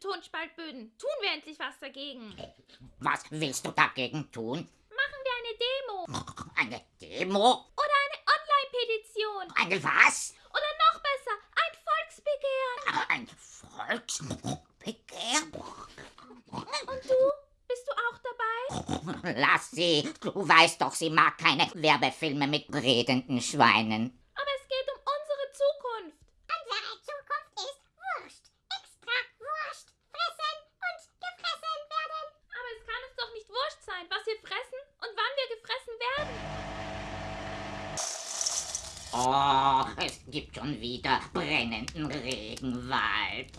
diesen Betonspaltböden. Tun wir endlich was dagegen. Was willst du dagegen tun? Machen wir eine Demo Eine Demo? oder eine Online-Petition Eine was? oder noch besser, ein Volksbegehren. Ein Volksbegehren? Und du? Bist du auch dabei? Lass sie. Du weißt doch, sie mag keine Werbefilme mit redenden Schweinen. Oh, es gibt schon wieder brennenden Regenwald.